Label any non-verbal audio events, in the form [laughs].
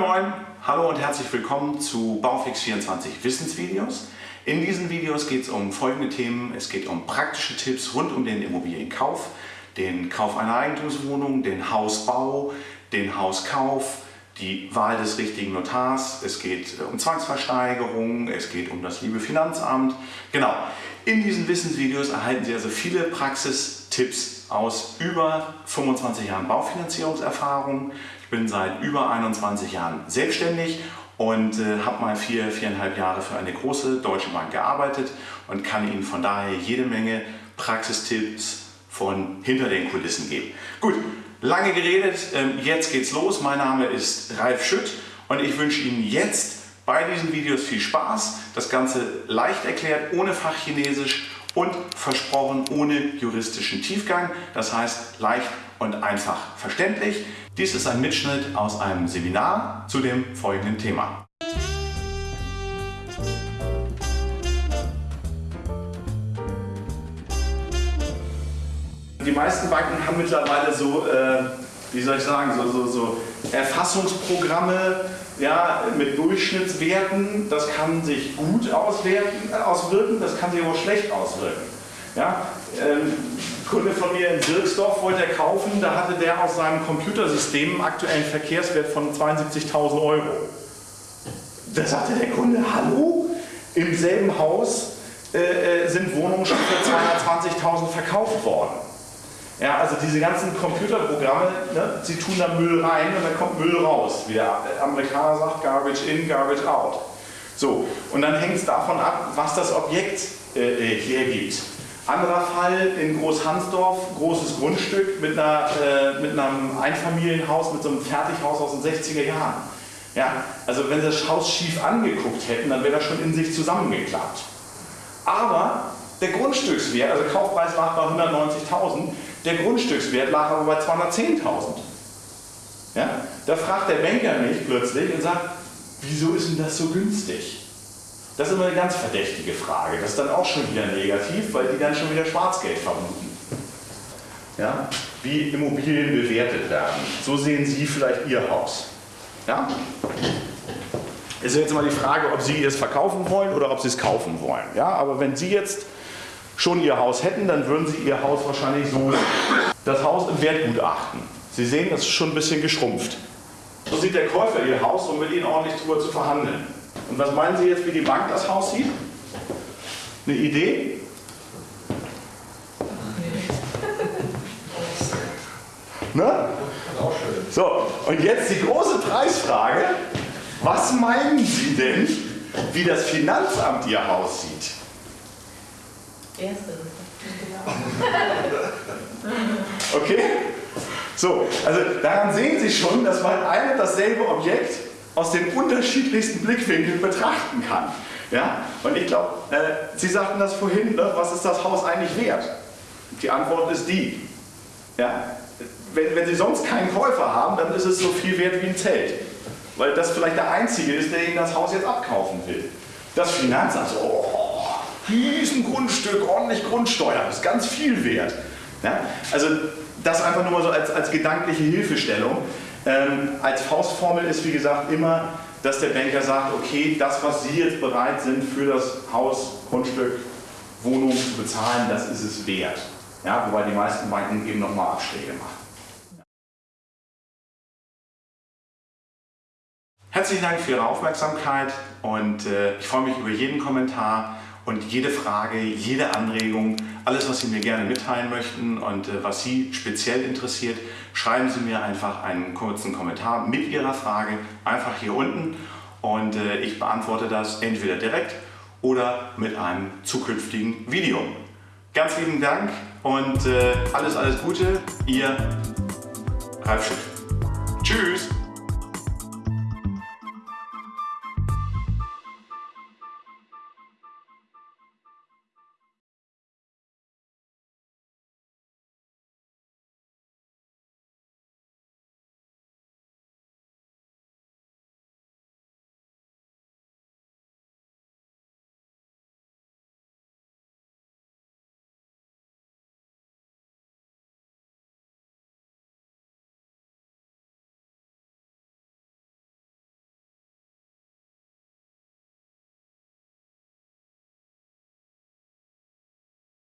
moin, hallo und herzlich willkommen zu Baufix24 Wissensvideos. In diesen Videos geht es um folgende Themen. Es geht um praktische Tipps rund um den Immobilienkauf, den Kauf einer Eigentumswohnung, den Hausbau, den Hauskauf, die Wahl des richtigen Notars, es geht äh, um Zwangsversteigerung, es geht um das liebe Finanzamt. Genau, in diesen Wissensvideos erhalten Sie also viele Praxistipps aus über 25 Jahren Baufinanzierungserfahrung. Ich bin seit über 21 Jahren selbstständig und äh, habe mal vier, viereinhalb Jahre für eine große deutsche Bank gearbeitet und kann Ihnen von daher jede Menge Praxistipps von hinter den Kulissen geben. Gut, Lange geredet, ähm, jetzt geht's los. Mein Name ist Ralf Schütt und ich wünsche Ihnen jetzt bei diesen Videos viel Spaß. Das Ganze leicht erklärt, ohne Fachchinesisch und versprochen ohne juristischen Tiefgang. Das heißt leicht und einfach verständlich. Dies ist ein Mitschnitt aus einem Seminar zu dem folgenden Thema. Die meisten Banken haben mittlerweile so, äh, wie soll ich sagen, so, so, so Erfassungsprogramme ja, mit Durchschnittswerten. Das kann sich gut auswerten, äh, auswirken, das kann sich aber schlecht auswirken. Ja, ähm, Kunde von mir in Dirksdorf wollte er kaufen, da hatte der aus seinem Computersystem einen aktuellen Verkehrswert von 72.000 Euro. Da sagte der Kunde, hallo, im selben Haus äh, äh sind Wohnungen schon für 220.000 verkauft worden. Ja, also diese ganzen Computerprogramme, ne, sie tun da Müll rein und dann kommt Müll raus. Wie der Amerikaner sagt, Garbage in, Garbage out. So, und dann hängt es davon ab, was das Objekt äh, äh, hergibt. Anderer Fall in Großhansdorf, großes Grundstück mit, einer, äh, mit einem Einfamilienhaus, mit so einem Fertighaus aus den 60er Jahren. Ja, also wenn sie das Haus schief angeguckt hätten, dann wäre das schon in sich zusammengeklappt. Aber der Grundstückswert, also Kaufpreis lag bei 190.000, der Grundstückswert lag aber bei 210.000. Ja? Da fragt der Banker mich plötzlich und sagt, wieso ist denn das so günstig? Das ist immer eine ganz verdächtige Frage. Das ist dann auch schon wieder negativ, weil die dann schon wieder Schwarzgeld vermuten. Ja? Wie Immobilien bewertet werden. So sehen Sie vielleicht Ihr Haus. Ja? Ist jetzt mal die Frage, ob Sie es verkaufen wollen oder ob Sie es kaufen wollen. Ja? Aber wenn Sie jetzt schon ihr Haus hätten, dann würden sie ihr Haus wahrscheinlich so, das Haus im Wertgutachten. Sie sehen, das ist schon ein bisschen geschrumpft. So sieht der Käufer ihr Haus, um mit ihnen ordentlich drüber zu verhandeln. Und was meinen Sie jetzt, wie die Bank das Haus sieht? Eine Idee? [laughs] Ne? So, und jetzt die große Preisfrage. Was meinen Sie denn, wie das Finanzamt Ihr Haus sieht? Erste. [laughs] Okay? So, also daran sehen Sie schon, dass man ein und dasselbe Objekt aus den unterschiedlichsten Blickwinkeln betrachten kann. Ja? Und ich glaube, äh, Sie sagten das vorhin, ne? was ist das Haus eigentlich wert? Die Antwort ist die. Ja? Wenn, wenn Sie sonst keinen Käufer haben, dann ist es so viel wert wie ein Zelt. Weil das vielleicht der Einzige ist, der Ihnen das Haus jetzt abkaufen will. Das Finanzamt, oh, Riesengrundstück, ordentlich Grundsteuer, ist ganz viel wert. Ja? Also das einfach nur mal so als, als gedankliche Hilfestellung. Ähm, als Faustformel ist wie gesagt immer, dass der Banker sagt, okay, das was Sie jetzt bereit sind für das Haus, Grundstück, Wohnung zu bezahlen, das ist es wert. Ja, wobei die meisten Banken eben nochmal Abschläge machen. Herzlichen Dank für Ihre Aufmerksamkeit und äh, ich freue mich über jeden Kommentar und jede Frage, jede Anregung, alles was Sie mir gerne mitteilen möchten und äh, was Sie speziell interessiert, schreiben Sie mir einfach einen kurzen Kommentar mit Ihrer Frage einfach hier unten und äh, ich beantworte das entweder direkt oder mit einem zukünftigen Video. Ganz lieben Dank und äh, alles, alles Gute, Ihr Ralf Schiff. Tschüss!